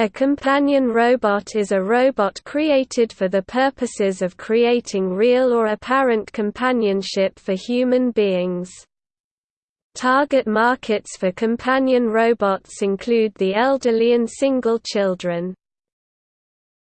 A companion robot is a robot created for the purposes of creating real or apparent companionship for human beings. Target markets for companion robots include the elderly and single children.